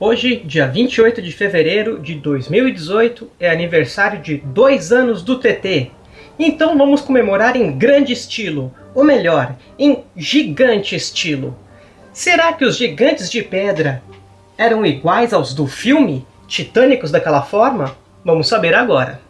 Hoje, dia 28 de fevereiro de 2018, é aniversário de dois anos do TT. Então vamos comemorar em grande estilo, ou melhor, em gigante estilo. Será que os gigantes de pedra eram iguais aos do filme? Titânicos daquela forma? Vamos saber agora.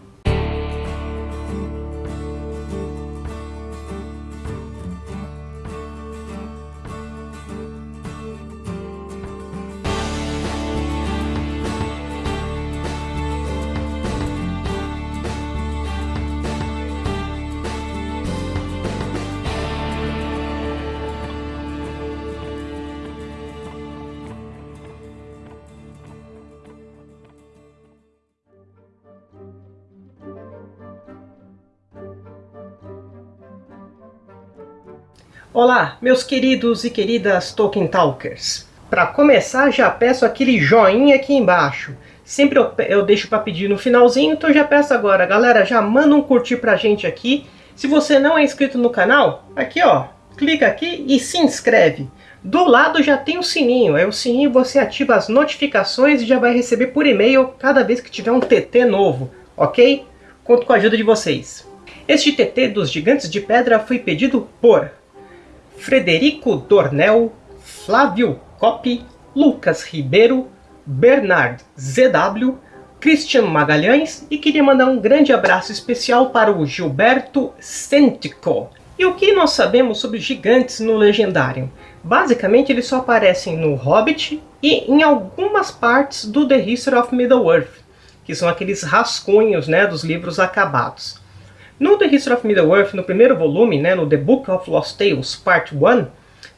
Olá, meus queridos e queridas Tolkien Talkers. Para começar, já peço aquele joinha aqui embaixo. Sempre eu, eu deixo para pedir no finalzinho, então já peço agora. Galera, já manda um curtir pra gente aqui. Se você não é inscrito no canal, aqui ó, clica aqui e se inscreve. Do lado já tem o sininho, é o sininho você ativa as notificações e já vai receber por e-mail cada vez que tiver um TT novo, ok? Conto com a ajuda de vocês. Este TT dos Gigantes de Pedra foi pedido por Frederico Dornel, Flávio Coppi, Lucas Ribeiro, Bernard ZW, Christian Magalhães e queria mandar um grande abraço especial para o Gilberto Centico. E o que nós sabemos sobre gigantes no Legendário? Basicamente eles só aparecem no Hobbit e em algumas partes do The History of Middle-earth, que são aqueles rascunhos né, dos livros acabados. No The History of Middle-earth, no primeiro volume, né, no The Book of Lost Tales, Part 1,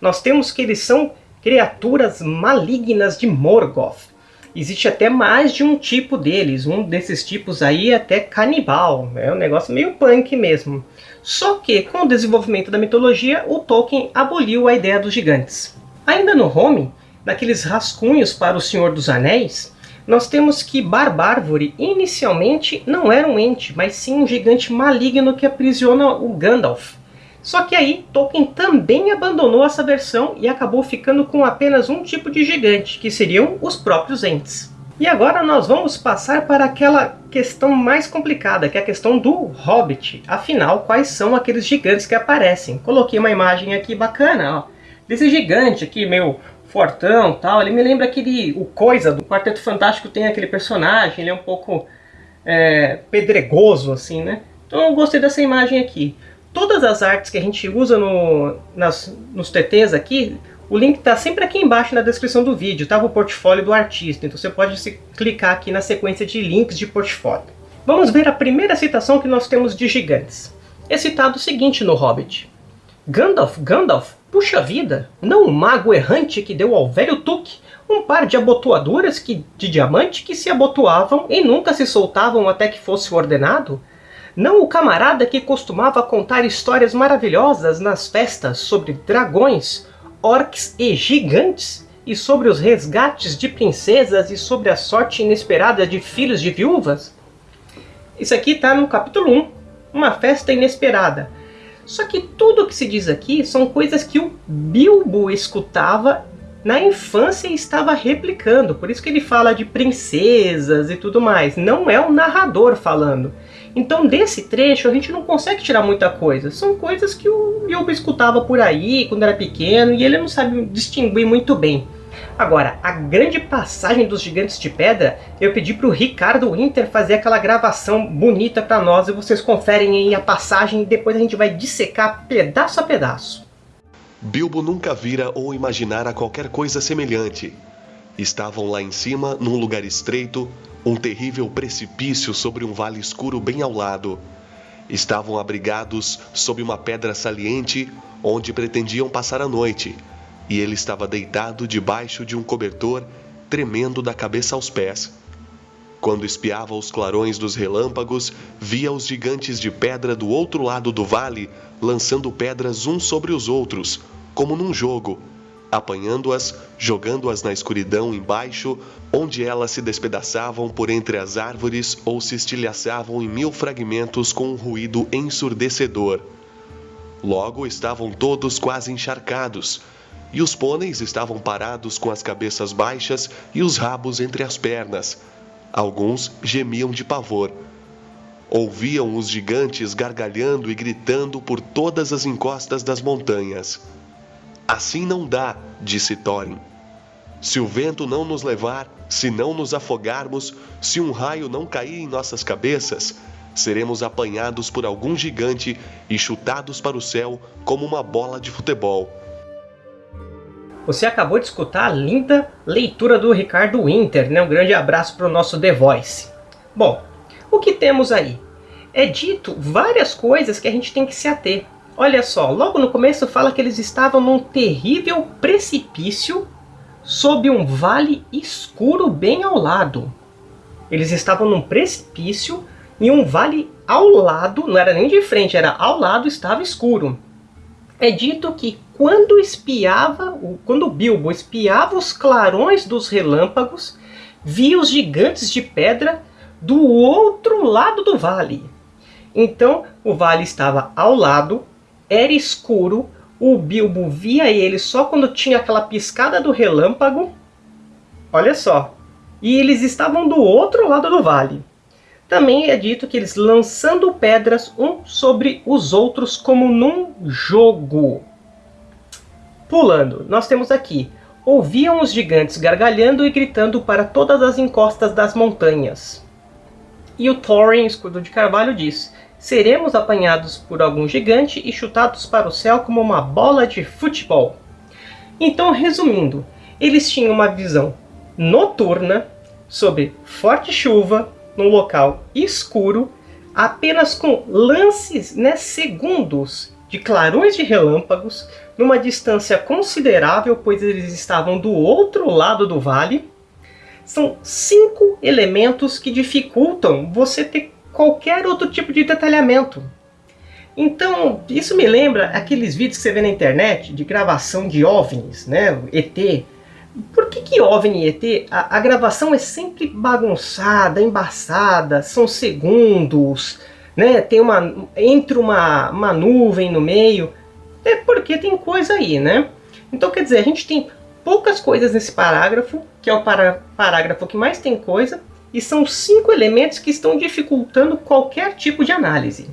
nós temos que eles são criaturas malignas de Morgoth. Existe até mais de um tipo deles, um desses tipos aí é até canibal, é um negócio meio punk mesmo. Só que, com o desenvolvimento da mitologia, o Tolkien aboliu a ideia dos gigantes. Ainda no Home, naqueles rascunhos para o Senhor dos Anéis, nós temos que Barbárvore inicialmente não era um ente, mas sim um gigante maligno que aprisiona o Gandalf. Só que aí Tolkien também abandonou essa versão e acabou ficando com apenas um tipo de gigante, que seriam os próprios entes. E agora nós vamos passar para aquela questão mais complicada, que é a questão do Hobbit. Afinal, quais são aqueles gigantes que aparecem? Coloquei uma imagem aqui bacana, ó, desse gigante aqui, meio fortão tal. Ele me lembra aquele. O Coisa do Quarteto Fantástico tem aquele personagem, ele é um pouco é, pedregoso, assim, né? Então eu gostei dessa imagem aqui. Todas as artes que a gente usa no, nas, nos TTs aqui, o link está sempre aqui embaixo na descrição do vídeo, tá? O portfólio do artista. Então você pode se, clicar aqui na sequência de links de portfólio. Vamos ver a primeira citação que nós temos de gigantes. É citado o seguinte no Hobbit. Gandalf, Gandalf, Puxa vida, não o mago errante que deu ao velho Tuque um par de abotoaduras que, de diamante que se abotoavam e nunca se soltavam até que fosse ordenado? Não o camarada que costumava contar histórias maravilhosas nas festas sobre dragões, orcs e gigantes? E sobre os resgates de princesas e sobre a sorte inesperada de filhos de viúvas? Isso aqui está no capítulo 1, uma festa inesperada só que tudo o que se diz aqui são coisas que o Bilbo escutava na infância e estava replicando. Por isso que ele fala de princesas e tudo mais. Não é o narrador falando. Então desse trecho a gente não consegue tirar muita coisa. São coisas que o Bilbo escutava por aí quando era pequeno e ele não sabe distinguir muito bem. Agora, a grande passagem dos Gigantes de Pedra, eu pedi para o Ricardo Winter fazer aquela gravação bonita para nós e vocês conferem aí a passagem e depois a gente vai dissecar pedaço a pedaço. Bilbo nunca vira ou imaginara qualquer coisa semelhante. Estavam lá em cima, num lugar estreito, um terrível precipício sobre um vale escuro bem ao lado. Estavam abrigados sob uma pedra saliente, onde pretendiam passar a noite, e ele estava deitado debaixo de um cobertor, tremendo da cabeça aos pés. Quando espiava os clarões dos relâmpagos, via os gigantes de pedra do outro lado do vale lançando pedras uns sobre os outros, como num jogo, apanhando-as, jogando-as na escuridão embaixo, onde elas se despedaçavam por entre as árvores ou se estilhaçavam em mil fragmentos com um ruído ensurdecedor. Logo estavam todos quase encharcados, e os pôneis estavam parados com as cabeças baixas e os rabos entre as pernas. Alguns gemiam de pavor. Ouviam os gigantes gargalhando e gritando por todas as encostas das montanhas. Assim não dá, disse Thorin. Se o vento não nos levar, se não nos afogarmos, se um raio não cair em nossas cabeças, seremos apanhados por algum gigante e chutados para o céu como uma bola de futebol. Você acabou de escutar a linda leitura do Ricardo Winter, né? Um grande abraço para o nosso The Voice. Bom, o que temos aí? É dito várias coisas que a gente tem que se ater. Olha só, logo no começo fala que eles estavam num terrível precipício sob um vale escuro bem ao lado. Eles estavam num precipício e um vale ao lado, não era nem de frente, era ao lado, estava escuro. É dito que quando espiava, quando Bilbo espiava os clarões dos relâmpagos, via os gigantes de pedra do outro lado do vale. Então o vale estava ao lado, era escuro, o Bilbo via ele só quando tinha aquela piscada do relâmpago. Olha só. E eles estavam do outro lado do vale. Também é dito que eles lançando pedras um sobre os outros como num jogo. Pulando, nós temos aqui. Ouviam os gigantes gargalhando e gritando para todas as encostas das montanhas. E o Thorin, escudo de carvalho, diz seremos apanhados por algum gigante e chutados para o céu como uma bola de futebol. Então, resumindo, eles tinham uma visão noturna sobre forte chuva num local escuro, apenas com lances, né, segundos de clarões de relâmpagos, numa distância considerável, pois eles estavam do outro lado do vale. São cinco elementos que dificultam você ter qualquer outro tipo de detalhamento. Então, isso me lembra aqueles vídeos que você vê na internet de gravação de OVNIs, né? ET. Por que que OVNI e ET, a, a gravação é sempre bagunçada, embaçada, são segundos, né? Tem uma, entre uma, uma nuvem no meio. É porque tem coisa aí, né? Então, quer dizer, a gente tem poucas coisas nesse parágrafo, que é o para, parágrafo que mais tem coisa, e são cinco elementos que estão dificultando qualquer tipo de análise.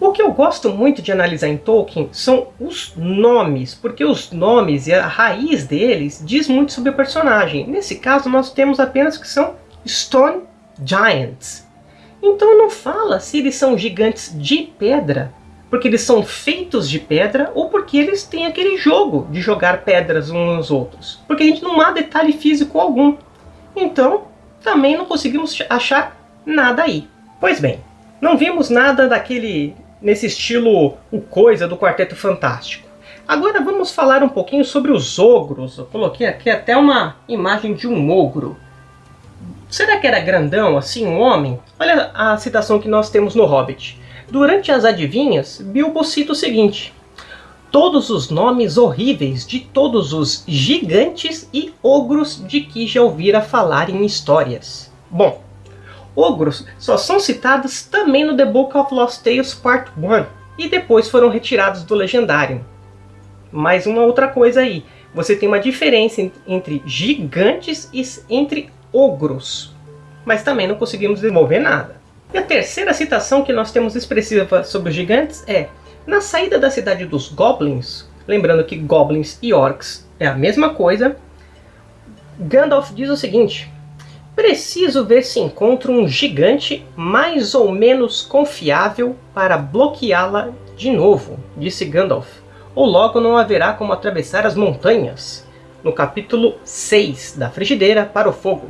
O que eu gosto muito de analisar em Tolkien são os nomes, porque os nomes e a raiz deles diz muito sobre o personagem. Nesse caso, nós temos apenas que são Stone Giants. Então não fala se eles são gigantes de pedra, porque eles são feitos de pedra, ou porque eles têm aquele jogo de jogar pedras uns nos outros. Porque a gente não há detalhe físico algum. Então, também não conseguimos achar nada aí. Pois bem, não vimos nada daquele nesse estilo o coisa do Quarteto Fantástico. Agora vamos falar um pouquinho sobre os ogros. Eu coloquei aqui até uma imagem de um ogro. Será que era grandão, assim, um homem? Olha a citação que nós temos no Hobbit. Durante as adivinhas, Bilbo cita o seguinte. Todos os nomes horríveis de todos os gigantes e ogros de que já ouvira falar em histórias. Bom, ogros só são citados também no The Book of Lost Tales Part 1 e depois foram retirados do Legendário. Mais uma outra coisa aí, você tem uma diferença entre gigantes e entre ogros, mas também não conseguimos desenvolver nada. E a terceira citação que nós temos expressiva sobre os gigantes é na saída da cidade dos Goblins, lembrando que Goblins e Orcs é a mesma coisa, Gandalf diz o seguinte, Preciso ver se encontro um gigante mais ou menos confiável para bloqueá-la de novo, disse Gandalf. Ou logo não haverá como atravessar as montanhas. No capítulo 6 da Frigideira para o Fogo.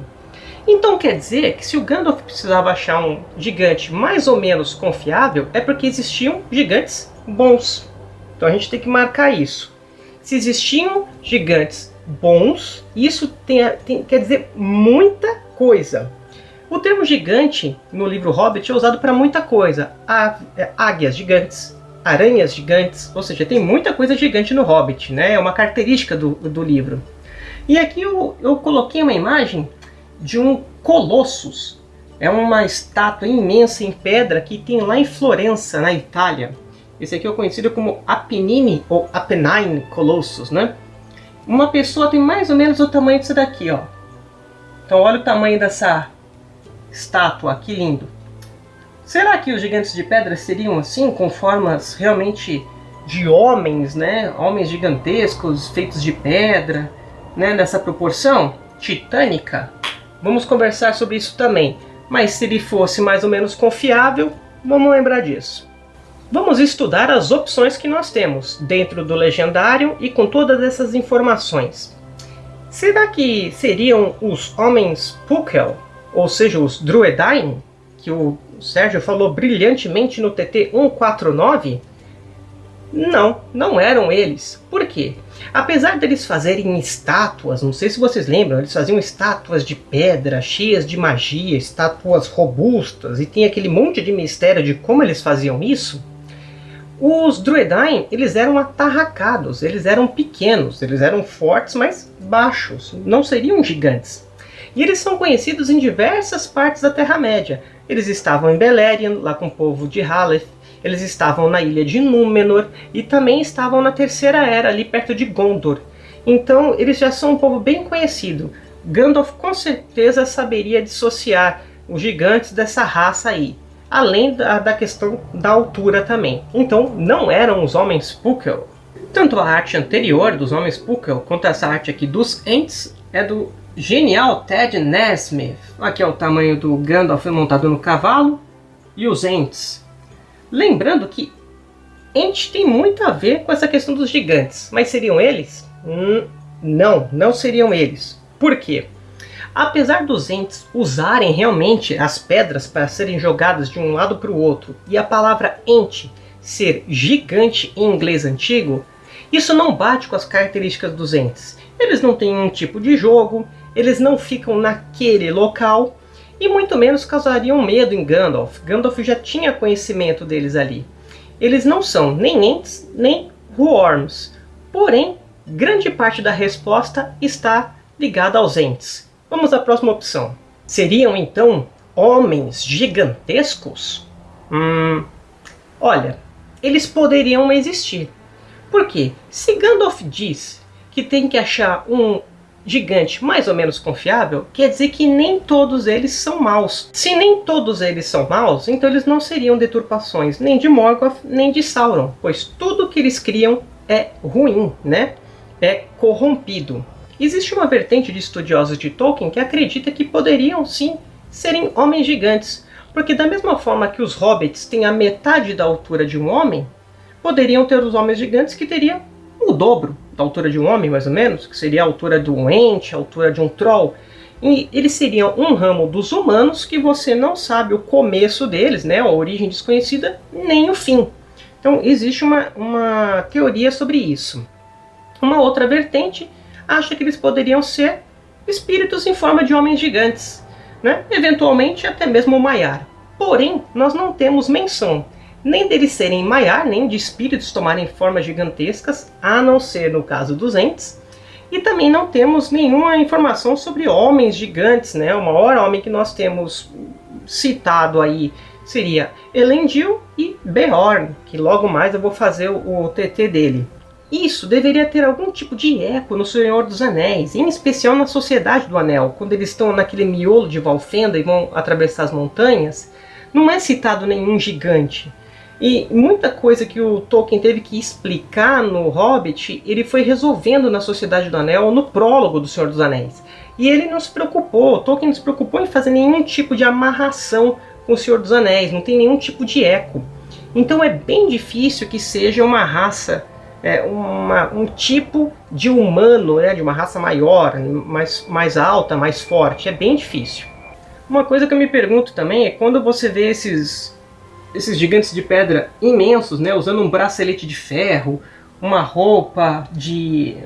Então quer dizer que se o Gandalf precisava achar um gigante mais ou menos confiável, é porque existiam gigantes bons. Então a gente tem que marcar isso. Se existiam gigantes bons, isso tem, tem, quer dizer muita coisa. O termo gigante no livro Hobbit é usado para muita coisa. É, águias gigantes, aranhas gigantes, ou seja, tem muita coisa gigante no Hobbit, né? é uma característica do, do livro. E aqui eu, eu coloquei uma imagem de um Colossus. É uma estátua imensa em pedra que tem lá em Florença, na Itália. Esse aqui é conhecido como Apennine ou Apennine Colossus, né? uma pessoa tem mais ou menos o tamanho disso daqui, ó. Então olha o tamanho dessa estátua, que lindo. Será que os gigantes de pedra seriam assim, com formas realmente de homens, né? Homens gigantescos, feitos de pedra, né? Nessa proporção titânica? Vamos conversar sobre isso também. Mas se ele fosse mais ou menos confiável, vamos lembrar disso. Vamos estudar as opções que nós temos dentro do legendário e com todas essas informações. Será que seriam os homens Pukel, ou seja, os Druedain, que o Sérgio falou brilhantemente no TT 149? Não, não eram eles. Por quê? Apesar deles fazerem estátuas, não sei se vocês lembram, eles faziam estátuas de pedra, cheias de magia, estátuas robustas, e tem aquele monte de mistério de como eles faziam isso. Os Druedain, eles eram atarracados, eles eram pequenos, eles eram fortes, mas baixos, não seriam gigantes. E eles são conhecidos em diversas partes da Terra-média. Eles estavam em Beleriand, lá com o povo de Haleth, eles estavam na ilha de Númenor e também estavam na Terceira Era, ali perto de Gondor. Então eles já são um povo bem conhecido. Gandalf com certeza saberia dissociar os gigantes dessa raça aí além da, da questão da altura também. Então, não eram os homens Pukel. Tanto a arte anterior dos homens Pukel, quanto essa arte aqui dos Ents, é do genial Ted Nesmith. Aqui é o tamanho do Gandalf montado no cavalo e os Ents. Lembrando que Ents tem muito a ver com essa questão dos gigantes, mas seriam eles? Hum, não, não seriam eles. Por quê? Apesar dos entes usarem realmente as pedras para serem jogadas de um lado para o outro e a palavra ente ser gigante em inglês antigo, isso não bate com as características dos entes. Eles não têm um tipo de jogo, eles não ficam naquele local e muito menos causariam medo em Gandalf. Gandalf já tinha conhecimento deles ali. Eles não são nem entes nem Worms. Porém, grande parte da resposta está ligada aos entes. Vamos à próxima opção. Seriam então homens gigantescos? Hum, olha, eles poderiam existir. Por quê? Se Gandalf diz que tem que achar um gigante mais ou menos confiável, quer dizer que nem todos eles são maus. Se nem todos eles são maus, então eles não seriam deturpações nem de Morgoth, nem de Sauron, pois tudo que eles criam é ruim, né? É corrompido. Existe uma vertente de estudiosos de Tolkien que acredita que poderiam sim serem homens gigantes, porque da mesma forma que os hobbits têm a metade da altura de um homem, poderiam ter os homens gigantes que teriam o dobro da altura de um homem, mais ou menos, que seria a altura de um ente, a altura de um troll. E eles seriam um ramo dos humanos que você não sabe o começo deles, né, a origem desconhecida, nem o fim. Então existe uma, uma teoria sobre isso. Uma outra vertente acha que eles poderiam ser espíritos em forma de homens gigantes, né? eventualmente até mesmo Maiar. Porém, nós não temos menção nem deles serem Maiar, nem de espíritos tomarem formas gigantescas, a não ser no caso dos Ents. E também não temos nenhuma informação sobre homens gigantes, né? O maior homem que nós temos citado aí seria Elendil e Beorn, que logo mais eu vou fazer o TT dele. Isso deveria ter algum tipo de eco no Senhor dos Anéis, em especial na Sociedade do Anel, quando eles estão naquele miolo de Valfenda e vão atravessar as montanhas, não é citado nenhum gigante. E muita coisa que o Tolkien teve que explicar no Hobbit, ele foi resolvendo na Sociedade do Anel no prólogo do Senhor dos Anéis. E ele não se preocupou, Tolkien não se preocupou em fazer nenhum tipo de amarração com o Senhor dos Anéis, não tem nenhum tipo de eco. Então é bem difícil que seja uma raça é, uma, um tipo de humano, né, de uma raça maior, mais, mais alta, mais forte. É bem difícil. Uma coisa que eu me pergunto também é quando você vê esses, esses gigantes de pedra imensos, né, usando um bracelete de ferro, uma roupa de,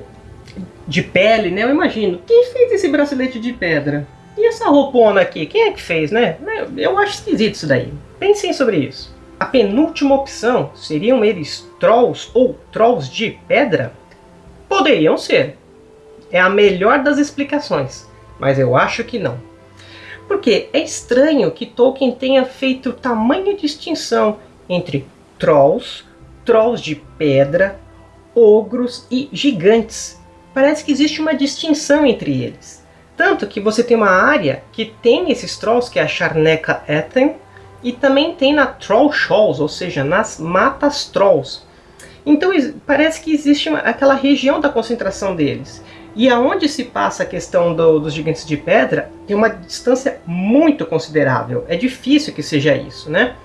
de pele, né? Eu imagino, quem fez esse bracelete de pedra? E essa roupona aqui, quem é que fez, né? Eu acho esquisito isso daí. Pensem sobre isso. A penúltima opção seriam eles trolls ou trolls de pedra? Poderiam ser. É a melhor das explicações, mas eu acho que não. Porque é estranho que Tolkien tenha feito tamanha distinção entre trolls, trolls de pedra, ogros e gigantes. parece que existe uma distinção entre eles. Tanto que você tem uma área que tem esses trolls, que é a Charneca Ethen, e também tem na Troll Shoals, ou seja, nas matas trolls. Então parece que existe aquela região da concentração deles. E aonde se passa a questão do, dos gigantes de pedra, tem uma distância muito considerável. É difícil que seja isso, né?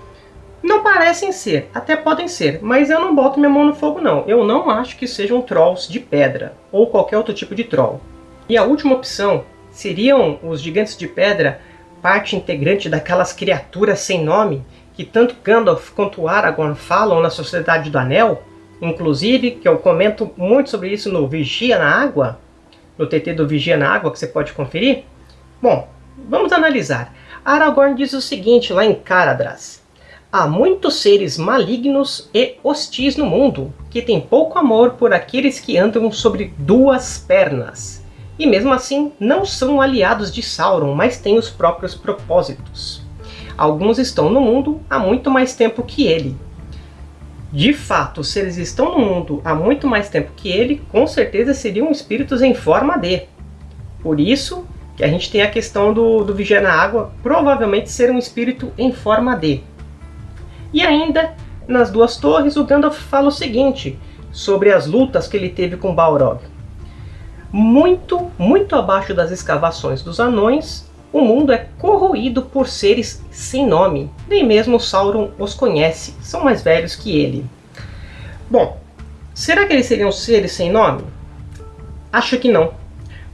Não parecem ser, até podem ser, mas eu não boto minha mão no fogo não. Eu não acho que sejam trolls de pedra, ou qualquer outro tipo de troll. E a última opção, seriam os gigantes de pedra parte integrante daquelas criaturas sem nome que tanto Gandalf quanto Aragorn falam na Sociedade do Anel? Inclusive, que eu comento muito sobre isso no Vigia na Água, no TT do Vigia na Água, que você pode conferir. Bom, vamos analisar. Aragorn diz o seguinte lá em Caradras. Há muitos seres malignos e hostis no mundo, que têm pouco amor por aqueles que andam sobre duas pernas. E mesmo assim, não são aliados de Sauron, mas têm os próprios propósitos. Alguns estão no mundo há muito mais tempo que ele, de fato, se eles estão no mundo há muito mais tempo que ele, com certeza seriam espíritos em forma de. Por isso que a gente tem a questão do, do Vigia na Água provavelmente ser um espírito em forma de. E ainda, nas duas torres, o Gandalf fala o seguinte sobre as lutas que ele teve com Balrog. Muito, muito abaixo das escavações dos anões, o mundo é corroído por seres sem nome. Nem mesmo Sauron os conhece, são mais velhos que ele. Bom, será que eles seriam seres sem nome? Acho que não.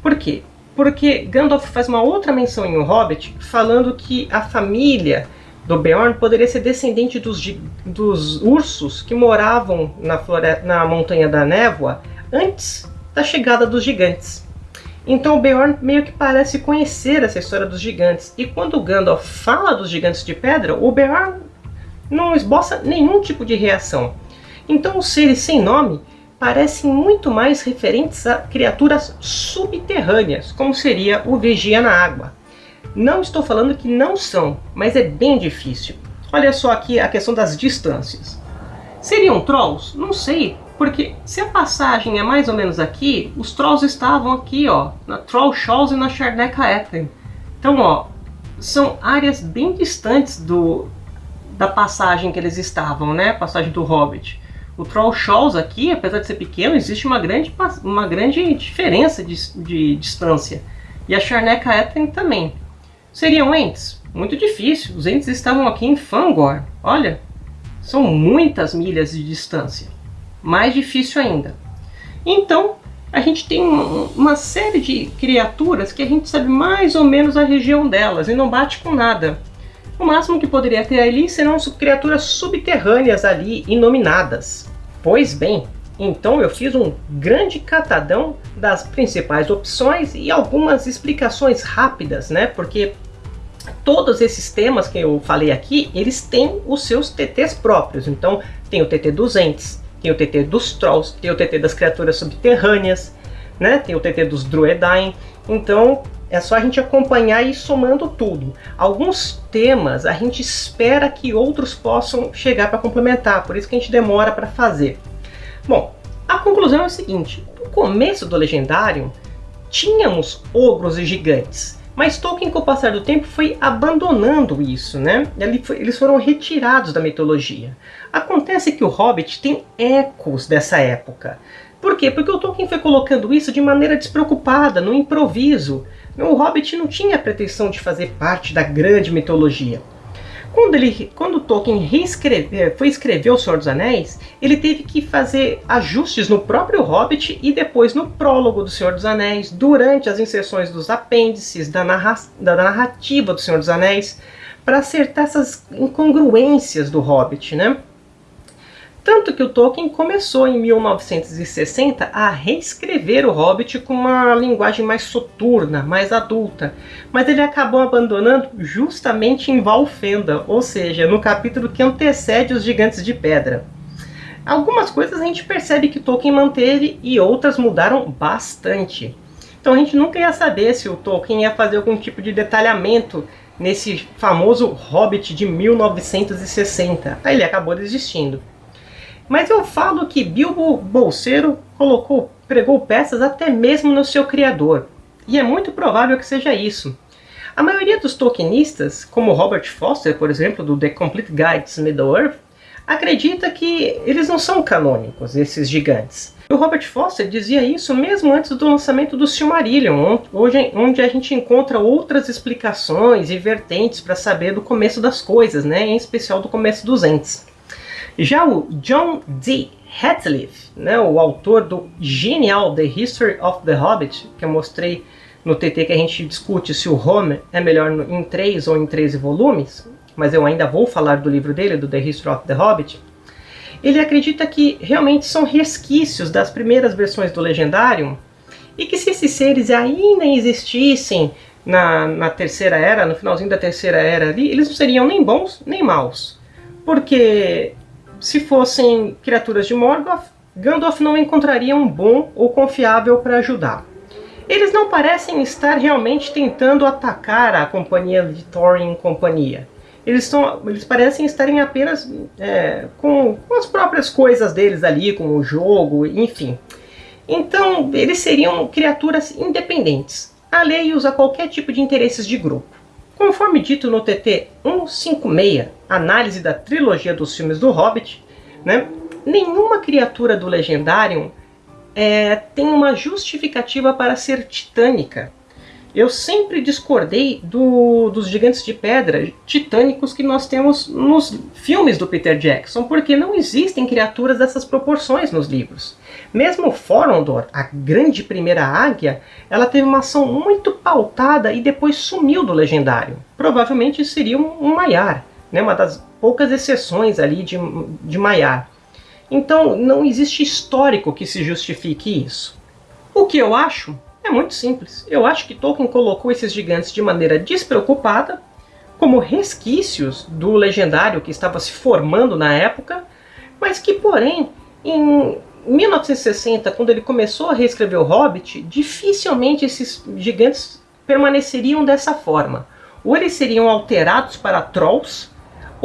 Por quê? Porque Gandalf faz uma outra menção em O Hobbit, falando que a família do Beorn poderia ser descendente dos, dos ursos que moravam na, na Montanha da Névoa antes da chegada dos gigantes. Então o Beorn meio que parece conhecer essa história dos gigantes. E quando Gandalf fala dos gigantes de pedra, o Beorn não esboça nenhum tipo de reação. Então os seres sem nome parecem muito mais referentes a criaturas subterrâneas, como seria o Vigia na Água. Não estou falando que não são, mas é bem difícil. Olha só aqui a questão das distâncias. Seriam trolls? Não sei, porque se a passagem é mais ou menos aqui, os Trolls estavam aqui, ó, na Troll Shoals e na Charneca Ethen. Então, ó, são áreas bem distantes do, da passagem que eles estavam, né? Passagem do Hobbit. O Troll Shoals aqui, apesar de ser pequeno, existe uma grande, uma grande diferença de, de distância. E a Charneca Ethen também. Seriam Ents? Muito difícil. Os Ents estavam aqui em Fangor. Olha, são muitas milhas de distância mais difícil ainda. Então, a gente tem uma série de criaturas que a gente sabe mais ou menos a região delas e não bate com nada. O máximo que poderia ter ali serão criaturas subterrâneas ali, inominadas. Pois bem, então eu fiz um grande catadão das principais opções e algumas explicações rápidas, né? Porque todos esses temas que eu falei aqui, eles têm os seus TTs próprios. Então tem o TT dos entes, tem o TT dos Trolls, tem o TT das criaturas subterrâneas, né? tem o TT dos Druedain. Então é só a gente acompanhar e ir somando tudo. Alguns temas a gente espera que outros possam chegar para complementar, por isso que a gente demora para fazer. Bom, a conclusão é o seguinte, no começo do Legendário, tínhamos ogros e gigantes, mas Tolkien, com o passar do tempo, foi abandonando isso, né? Eles foram retirados da mitologia. Acontece que o Hobbit tem ecos dessa época. Por quê? Porque o Tolkien foi colocando isso de maneira despreocupada, no improviso. O Hobbit não tinha a pretensão de fazer parte da grande mitologia. Quando, ele, quando Tolkien foi escrever O Senhor dos Anéis, ele teve que fazer ajustes no próprio Hobbit e depois no prólogo do Senhor dos Anéis, durante as inserções dos apêndices, da, narra, da narrativa do Senhor dos Anéis, para acertar essas incongruências do Hobbit, né? Tanto que o Tolkien começou em 1960 a reescrever o Hobbit com uma linguagem mais soturna, mais adulta, mas ele acabou abandonando justamente em Valfenda, ou seja, no capítulo que antecede os Gigantes de Pedra. Algumas coisas a gente percebe que Tolkien manteve e outras mudaram bastante. Então a gente nunca ia saber se o Tolkien ia fazer algum tipo de detalhamento nesse famoso Hobbit de 1960. Aí ele acabou desistindo. Mas eu falo que Bilbo Bolseiro colocou, pregou peças até mesmo no seu criador. E é muito provável que seja isso. A maioria dos Tolkienistas, como Robert Foster, por exemplo, do The Complete Guide to Middle-earth, acredita que eles não são canônicos, esses gigantes. O Robert Foster dizia isso mesmo antes do lançamento do Silmarillion, onde a gente encontra outras explicações e vertentes para saber do começo das coisas, né? em especial do começo dos Ents. Já o John D. Hatliff, né, o autor do genial The History of the Hobbit, que eu mostrei no TT que a gente discute se o Homer é melhor em 3 ou em 13 volumes, mas eu ainda vou falar do livro dele, do The History of the Hobbit, ele acredita que realmente são resquícios das primeiras versões do Legendário e que se esses seres ainda existissem na, na Terceira Era, no finalzinho da Terceira Era ali, eles não seriam nem bons nem maus. Porque se fossem criaturas de Morgoth, Gandalf não encontraria um bom ou confiável para ajudar. Eles não parecem estar realmente tentando atacar a companhia de Thorin e companhia. Eles, eles parecem estarem apenas é, com, com as próprias coisas deles ali, com o jogo, enfim. Então, eles seriam criaturas independentes, alheios a qualquer tipo de interesses de grupo. Conforme dito no TT 156, análise da trilogia dos filmes do Hobbit, né, nenhuma criatura do Legendarium é, tem uma justificativa para ser titânica. Eu sempre discordei do, dos gigantes de pedra titânicos que nós temos nos filmes do Peter Jackson, porque não existem criaturas dessas proporções nos livros. Mesmo Forondor, a grande primeira águia, ela teve uma ação muito pautada e depois sumiu do legendário. Provavelmente seria um, Maiar, né, uma das poucas exceções ali de, de Maiar. Então não existe histórico que se justifique isso. O que eu acho é muito simples. Eu acho que Tolkien colocou esses gigantes de maneira despreocupada, como resquícios do legendário que estava se formando na época, mas que, porém, em 1960, quando ele começou a reescrever o Hobbit, dificilmente esses gigantes permaneceriam dessa forma. Ou eles seriam alterados para trolls,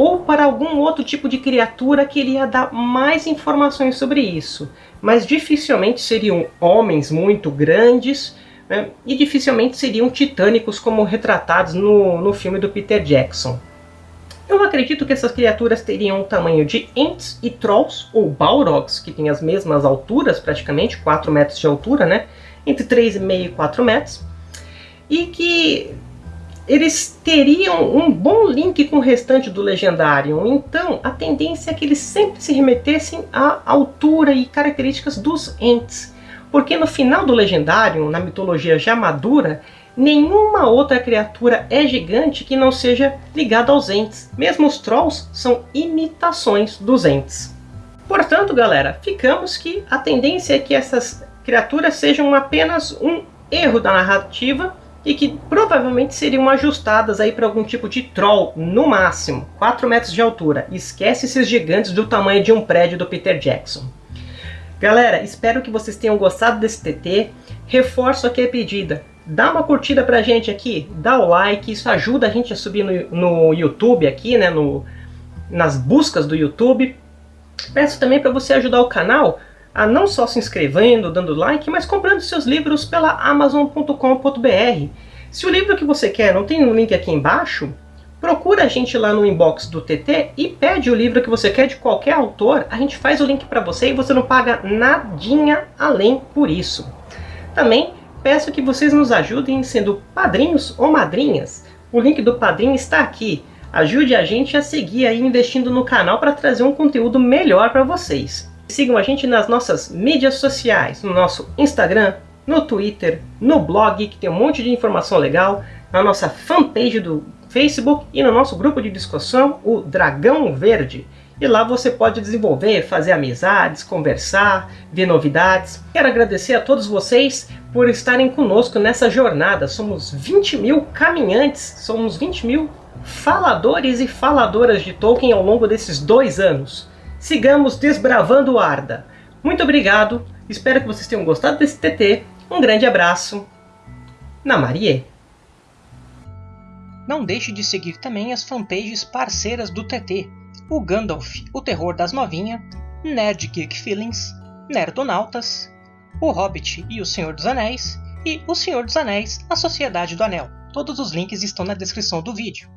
ou para algum outro tipo de criatura que ele ia dar mais informações sobre isso. Mas dificilmente seriam homens muito grandes né, e dificilmente seriam titânicos como retratados no, no filme do Peter Jackson. Eu acredito que essas criaturas teriam o tamanho de Ents e Trolls, ou Balrogs, que têm as mesmas alturas, praticamente, 4 metros de altura, né? entre 3,5 e 4 metros, e que eles teriam um bom link com o restante do Legendário. Então, a tendência é que eles sempre se remetessem à altura e características dos Ents. Porque no final do Legendário, na mitologia já madura, nenhuma outra criatura é gigante que não seja ligada aos Ents. Mesmo os Trolls são imitações dos Ents. Portanto, galera, ficamos que a tendência é que essas criaturas sejam apenas um erro da narrativa e que provavelmente seriam ajustadas aí para algum tipo de troll, no máximo, 4 metros de altura. Esquece esses gigantes do tamanho de um prédio do Peter Jackson. Galera, espero que vocês tenham gostado desse TT. Reforço aqui a pedida. Dá uma curtida pra gente aqui, dá o like, isso ajuda a gente a subir no, no YouTube aqui, né, no, nas buscas do YouTube. Peço também para você ajudar o canal a não só se inscrevendo, dando like, mas comprando seus livros pela Amazon.com.br. Se o livro que você quer não tem um link aqui embaixo, procura a gente lá no inbox do TT e pede o livro que você quer de qualquer autor, a gente faz o link para você e você não paga nadinha além por isso. Também peço que vocês nos ajudem sendo padrinhos ou madrinhas. O link do padrinho está aqui. Ajude a gente a seguir aí investindo no canal para trazer um conteúdo melhor para vocês. Sigam a gente nas nossas mídias sociais, no nosso Instagram, no Twitter, no blog, que tem um monte de informação legal, na nossa fanpage do Facebook e no nosso grupo de discussão, o Dragão Verde. E lá você pode desenvolver, fazer amizades, conversar, ver novidades. Quero agradecer a todos vocês por estarem conosco nessa jornada. Somos 20 mil caminhantes, somos 20 mil faladores e faladoras de Tolkien ao longo desses dois anos sigamos desbravando Arda. Muito obrigado, espero que vocês tenham gostado desse TT. Um grande abraço. Na Marie. Não deixe de seguir também as fanpages parceiras do TT, o Gandalf, o Terror das Novinha, Nerd Geek Feelings, Nerdonautas, O Hobbit e o Senhor dos Anéis e O Senhor dos Anéis, A Sociedade do Anel. Todos os links estão na descrição do vídeo.